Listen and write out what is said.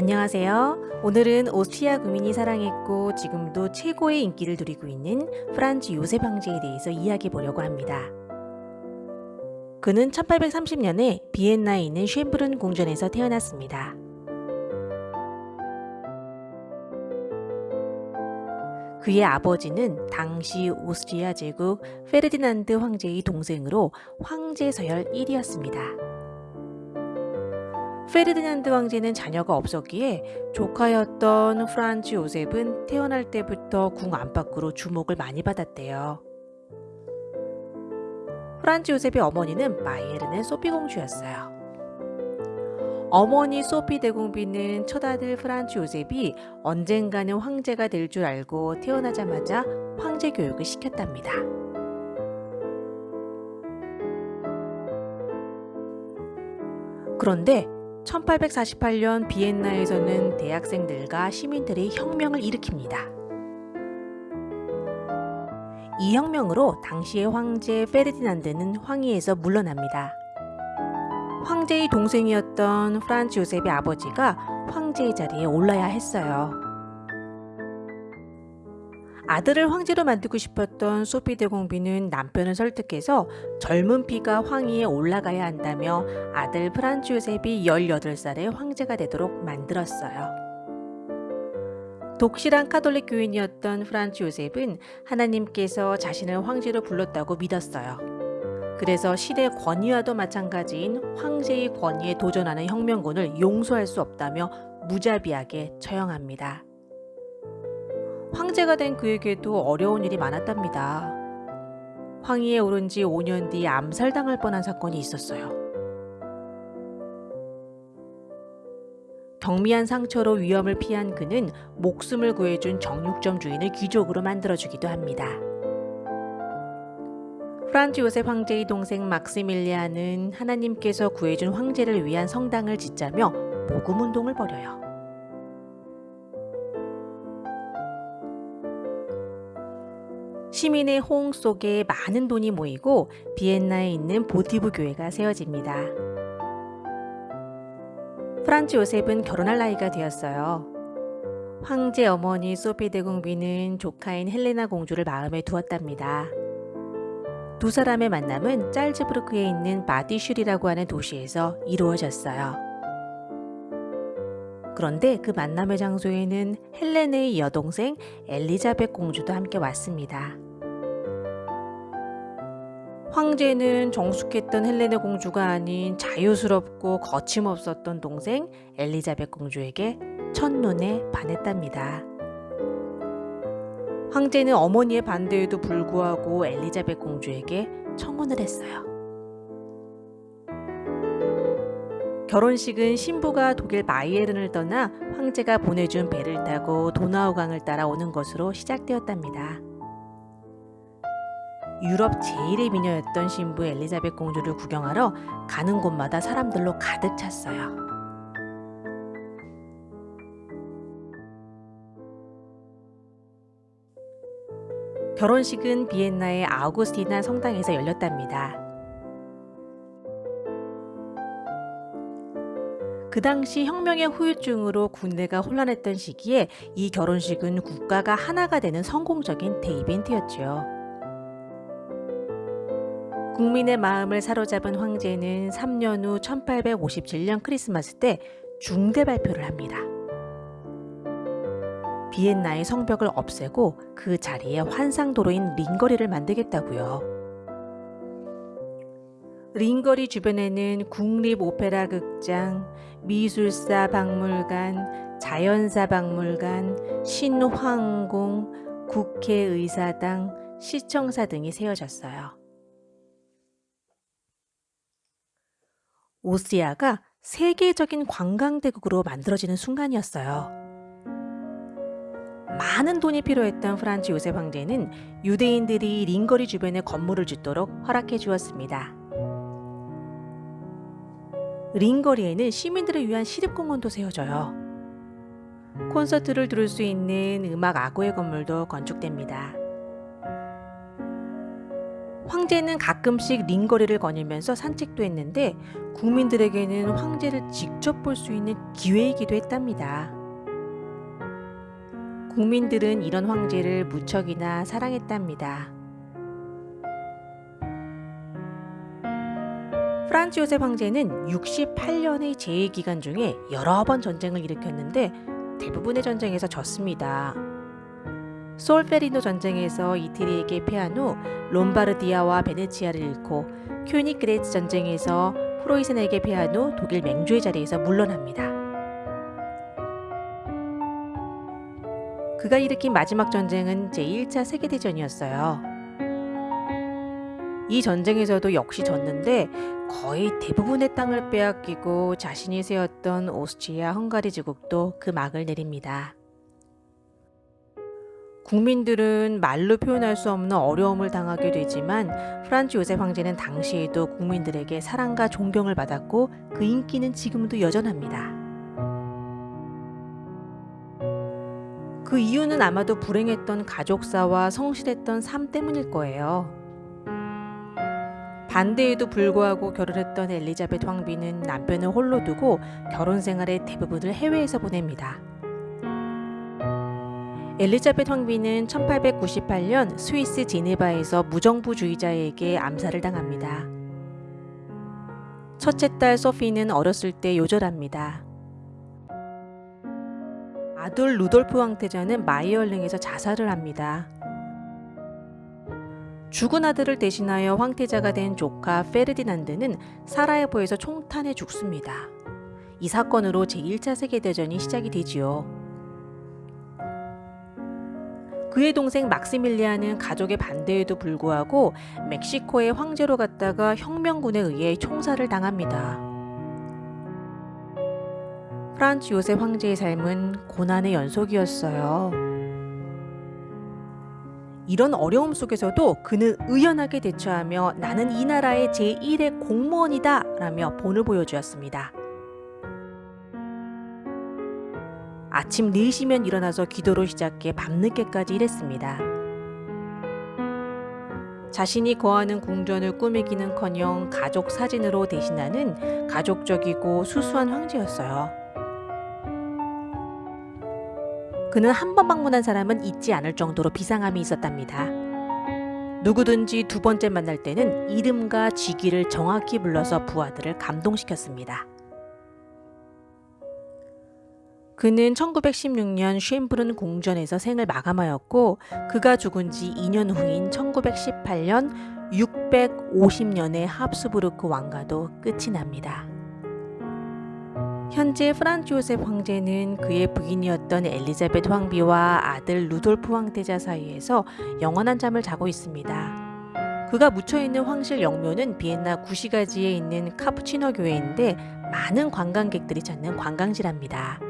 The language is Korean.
안녕하세요. 오늘은 오스트리아 국민이 사랑했고 지금도 최고의 인기를 누리고 있는 프란츠 요셉 황제에 대해서 이야기해 보려고 합니다. 그는 1830년에 비엔나에 있는 쉔브른 궁전에서 태어났습니다. 그의 아버지는 당시 오스트리아 제국 페르디난드 황제의 동생으로 황제 서열 1위였습니다. 페르디난드 황제는 자녀가 없었기에 조카였던 프란츠 요셉은 태어날 때부터 궁 안팎으로 주목을 많이 받았대요. 프란츠 요셉의 어머니는 바이에른의 소피 공주였어요. 어머니 소피 대공비는 첫 아들 프란츠 요셉이 언젠가는 황제가 될 줄 알고 태어나자마자 황제 교육을 시켰답니다. 그런데 1848년 비엔나에서는 대학생들과 시민들이 혁명을 일으킵니다. 이 혁명으로 당시의 황제 페르디난드는 황위에서 물러납니다. 황제의 동생이었던 프란츠 요셉의 아버지가 황제의 자리에 올라야 했어요. 아들을 황제로 만들고 싶었던 소피 대공비는 남편을 설득해서 젊은 피가 황위에 올라가야 한다며 아들 프란츠 요셉이 18살에 황제가 되도록 만들었어요. 독실한 카톨릭 교인이었던 프란츠 요셉은 하나님께서 자신을 황제로 불렀다고 믿었어요. 그래서 시대 권위와도 마찬가지인 황제의 권위에 도전하는 혁명군을 용서할 수 없다며 무자비하게 처형합니다. 황제가 된 그에게도 어려운 일이 많았답니다. 황위에 오른 지 5년 뒤 암살당할 뻔한 사건이 있었어요. 경미한 상처로 위험을 피한 그는 목숨을 구해준 정육점 주인을 귀족으로 만들어주기도 합니다. 프란츠 요셉 황제의 동생 막시밀리아는 하나님께서 구해준 황제를 위한 성당을 짓자며 모금운동을 벌여요. 시민의 호응 속에 많은 돈이 모이고 비엔나에 있는 보티브 교회가 세워집니다. 프란츠 요셉은 결혼할 나이가 되었어요. 황제 어머니 소피 대공비는 조카인 헬레나 공주를 마음에 두었답니다. 두 사람의 만남은 짤즈부르크에 있는 바드이슐이라고 하는 도시에서 이루어졌어요. 그런데 그 만남의 장소에는 헬레네의 여동생 엘리자벳 공주도 함께 왔습니다. 황제는 정숙했던 헬레네 공주가 아닌 자유스럽고 거침없었던 동생 엘리자벳 공주에게 첫눈에 반했답니다. 황제는 어머니의 반대에도 불구하고 엘리자벳 공주에게 청혼을 했어요. 결혼식은 신부가 독일 마이에른을 떠나 황제가 보내준 배를 타고 도나우강을 따라 오는 것으로 시작되었답니다. 유럽 제일의 미녀였던 신부 엘리자벳 공주를 구경하러 가는 곳마다 사람들로 가득 찼어요. 결혼식은 비엔나의 아우구스티나 성당에서 열렸답니다. 그 당시 혁명의 후유증으로 군대가 혼란했던 시기에 이 결혼식은 국가가 하나가 되는 성공적인 대이벤트였죠. 국민의 마음을 사로잡은 황제는 3년 후 1857년 크리스마스 때 중대 발표를 합니다. 비엔나의 성벽을 없애고 그 자리에 환상도로인 링거리를 만들겠다고요. 링거리 주변에는 국립오페라 극장, 미술사 박물관, 자연사 박물관, 신황공, 국회의사당, 시청사 등이 세워졌어요. 오스트리아가 세계적인 관광대국으로 만들어지는 순간이었어요. 많은 돈이 필요했던 프란츠 요셉 황제는 유대인들이 링거리 주변에 건물을 짓도록 허락해 주었습니다. 링거리에는 시민들을 위한 시립공원도 세워져요. 콘서트를 들을 수 있는 음악 악고의 건물도 건축됩니다. 황제는 가끔씩 링거리를 거닐면서 산책도 했는데 국민들에게는 황제를 직접 볼 수 있는 기회이기도 했답니다. 국민들은 이런 황제를 무척이나 사랑했답니다. 프란츠 요셉 황제는 68년의 재위 기간 중에 여러 번 전쟁을 일으켰는데 대부분의 전쟁에서 졌습니다. 솔페리노 전쟁에서 이태리에게 패한 후 롬바르디아와 베네치아를 잃고 쾨니그레츠 전쟁에서 프로이센에게 패한 후 독일 맹주의 자리에서 물러납니다. 그가 일으킨 마지막 전쟁은 제1차 세계대전이었어요. 이 전쟁에서도 역시 졌는데 거의 대부분의 땅을 빼앗기고 자신이 세웠던 오스트리아 헝가리 제국도 그 막을 내립니다. 국민들은 말로 표현할 수 없는 어려움을 당하게 되지만 프란츠 요셉 황제는 당시에도 국민들에게 사랑과 존경을 받았고 그 인기는 지금도 여전합니다. 그 이유는 아마도 불행했던 가족사와 성실했던 삶 때문일 거예요. 반대에도 불구하고 결혼했던 엘리자베트 황비는 남편을 홀로 두고 결혼 생활의 대부분을 해외에서 보냅니다. 엘리자베트 황비는 1898년 스위스 제네바에서 무정부주의자에게 암살을 당합니다. 첫째 딸 소피는 어렸을 때 요절합니다. 아들 루돌프 황태자는 마이얼릉에서 자살을 합니다. 죽은 아들을 대신하여 황태자가 된 조카 페르디난드는 사라예보에서 총탄에 죽습니다. 이 사건으로 제1차 세계대전이 시작이 되지요. 그의 동생 막시밀리아는 가족의 반대에도 불구하고 멕시코의 황제로 갔다가 혁명군에 의해 총살을 당합니다. 프란츠 요셉 황제의 삶은 고난의 연속이었어요. 이런 어려움 속에서도 그는 의연하게 대처하며 나는 이 나라의 제1의 공무원이다 라며 본을 보여주었습니다. 아침 4시면 일어나서 기도로 시작해 밤늦게까지 일했습니다. 자신이 거하는 궁전을 꾸미기는커녕 가족 사진으로 대신하는 가족적이고 수수한 황제였어요. 그는 한 번 방문한 사람은 잊지 않을 정도로 비상함이 있었답니다. 누구든지 두 번째 만날 때는 이름과 직위를 정확히 불러서 부하들을 감동시켰습니다. 그는 1916년 쉔브른 공전에서 생을 마감하였고 그가 죽은 지 2년 후인 1918년 650년의 합스부르크 왕가도 끝이 납니다. 현재 프란츠 요셉 황제는 그의 부인이었던 엘리자베트 황비와 아들 루돌프 황태자 사이에서 영원한 잠을 자고 있습니다. 그가 묻혀있는 황실 영묘는 비엔나 구시가지에 있는 카푸치노 교회인데 많은 관광객들이 찾는 관광지랍니다.